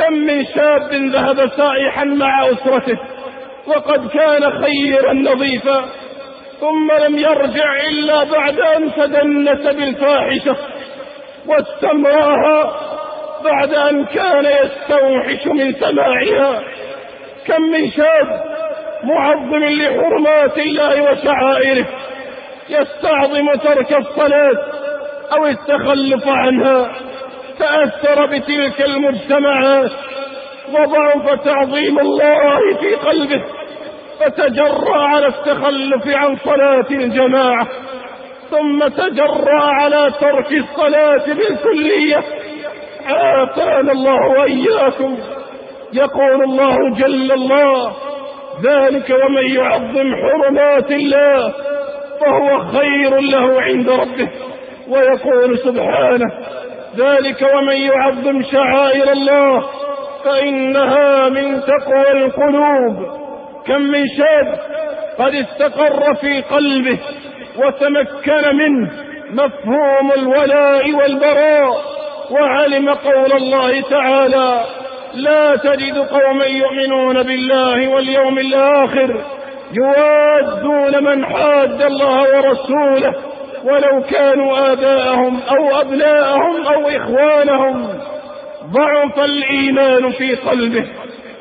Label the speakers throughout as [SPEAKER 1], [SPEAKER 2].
[SPEAKER 1] كم من شاب ذهب سائحا مع أسرته وقد كان خيرا نظيفا ثم لم يرجع إلا بعد أن تدنس بالفاحشة واستمرأها بعد أن كان يستوحش من سماعها. كم من شاب معظم لحرمات الله وشعائره يستعظم ترك الصلاة أو التخلف عنها. تأثر بتلك المجتمعات وضعف تعظيم الله في قلبه فتجرى على التخلف عن صلاة الجماعة ثم تجرى على ترك الصلاة بالكلية. عافانا الله وإياكم يقول الله جل الله ذلك ومن يعظم حرمات الله فهو خير له عند ربه ويقول سبحانه ذلك ومن يعظم شعائر الله فإنها من تقوى القلوب. كم من شاب قد استقر في قلبه وتمكن منه مفهوم الولاء والبراء وعلم قول الله تعالى لا تجد قوما يؤمنون بالله واليوم الآخر يوادون من حاد الله ورسوله ولو كانوا آباءهم أو أبناءهم أو إخوانهم ضعف الإيمان في قلبه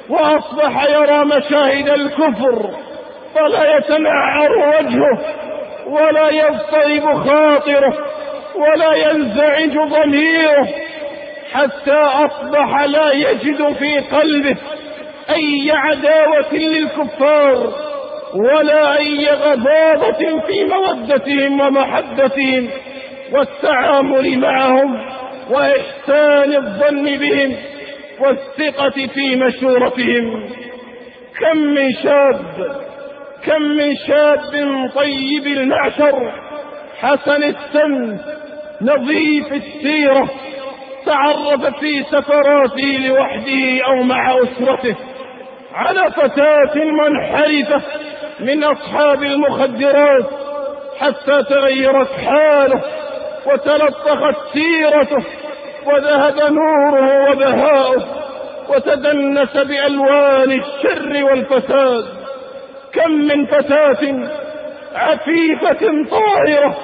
[SPEAKER 1] وأصبح يرى مشاهد الكفر فلا يتنعر وجهه ولا يضطرب خاطره ولا ينزعج ضميره حتى أصبح لا يجد في قلبه أي عداوة للكفار. ولا أي غضاضة في مودتهم ومحبتهم والتعامل معهم وإحسان الظن بهم والثقة في مشورتهم. كم من شاب كم من شاب طيب المعشر حسن السن نظيف السيرة تعرف في سفراته لوحده أو مع أسرته على فتاة منحرفة من أصحاب المخدرات حتى تغيرت حاله وتلطخت سيرته وذهب نوره وبهاؤه وتدنس بألوان الشر والفساد. كم من فتاة عفيفة طاهرة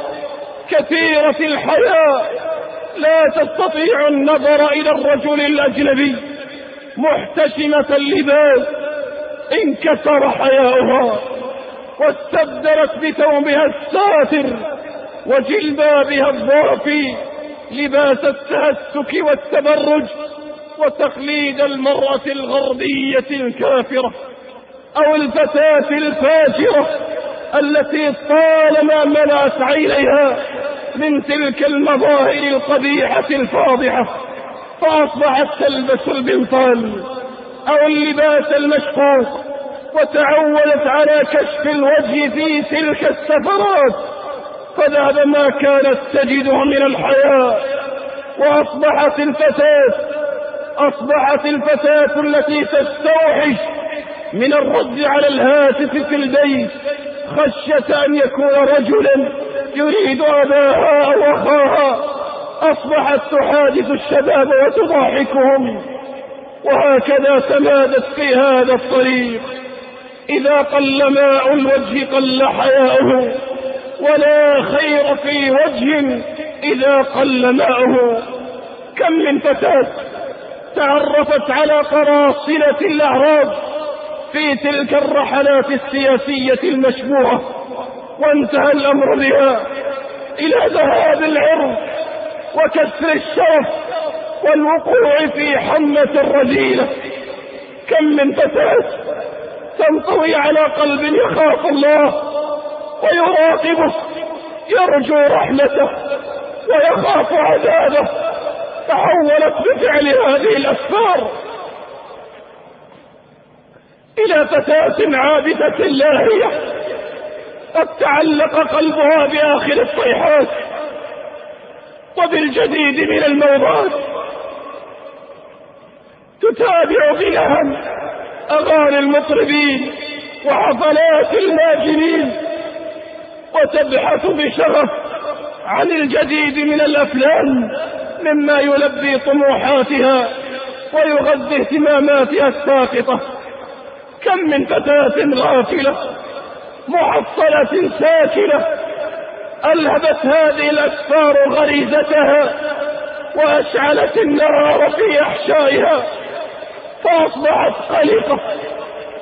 [SPEAKER 1] كثيرة الحياء لا تستطيع النظر إلى الرجل الأجنبي محتشمة اللباس انكسر حياؤها. واستبدلت بثوبها الساتر وجلبابها الضافي لباس التهسك والتبرج وتقليد المرأة الغربية الكافرة أو الفتاة الفاجرة التي طالما ملأت عينيها من تلك المظاهر القبيحة الفاضحة فأصبحت تلبس البنطال أو اللباس المشقوق وتعودت على كشف الوجه في تلك السفرات فذهب ما كانت تجده من الحياة وأصبحت الفتاة أصبحت الفتاة التي تستوحش من الرد على الهاتف في البيت خشية أن يكون رجلا يريد أباها أو أخاها أصبحت تحادث الشباب وتضاحكهم وهكذا تمادت في هذا الطريق. إذا قل ماء الوجه قل حياؤه ولا خير في وجه إذا قل ماؤه. كم من فتاة تعرفت على قراصنة الأعراب في تلك الرحلات السياسية المشبوهة وانتهى الأمر بها إلى ذهاب العرض وكسر الشرف والوقوع في حمة الرذيلة. كم من فتاة تنطوي على قلب يخاف الله ويراقبه يرجو رحمته ويخاف عذابه. تحولت بفعل هذه الأسفار إلى فتاة عابدة لاهية. قد تعلق قلبها بآخر الصيحات وبالجديد من الموضات. تتابع بلهب أغاني المطربين وحفلات الماجنين وتبحث بشغف عن الجديد من الأفلام مما يلبي طموحاتها ويغذي اهتماماتها الساقطة. كم من فتاة غافلة محصلة ساكنة ألهبت هذه الأسفار غريزتها وأشعلت النار في أحشائها. فأصبحت قلقة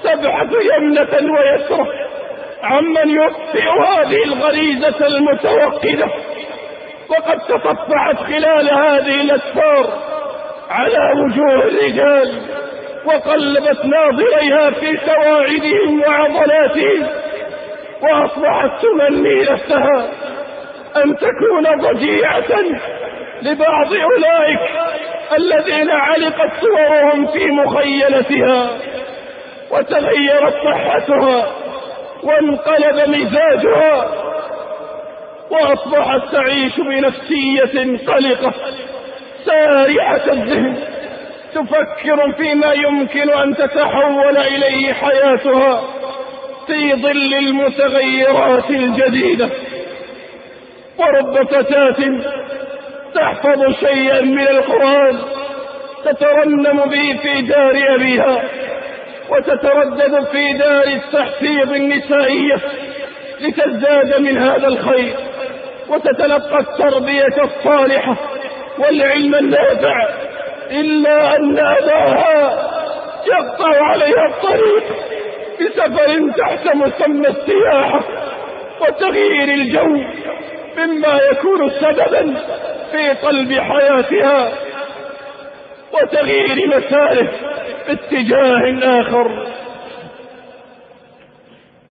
[SPEAKER 1] تبحث يمنة ويسرة عمن يطفئ هذه الغريزة المتوقدة؟ وقد تطفعت خلال هذه الأسفار على وجوه الرجال وقلبت ناظريها في سواعدهم وعضلاتهم وأصبحت تمني نفسها أن تكون ضجيعة لبعض أولئك. الذين علقت صورهم في مخيلتها وتغيرت صحتها وانقلب مزاجها وأصبحت تعيش بنفسية قلقة سارعة الذهن تفكر فيما يمكن أن تتحول إليه حياتها في ظل المتغيرات الجديدة ورب فتاة تحفظ شيئا من القرآن تترنم به في دار أبيها وتتردد في دار التحفيظ النسائية لتزداد من هذا الخير وتتلقى التربية الصالحة والعلم النافع إلا أن أباها يقطع عليها الطريق بسفر تحت مسمى السياحة وتغيير الجو مما يكون سببا في قلب حياتها وتغيير مساره باتجاه آخر.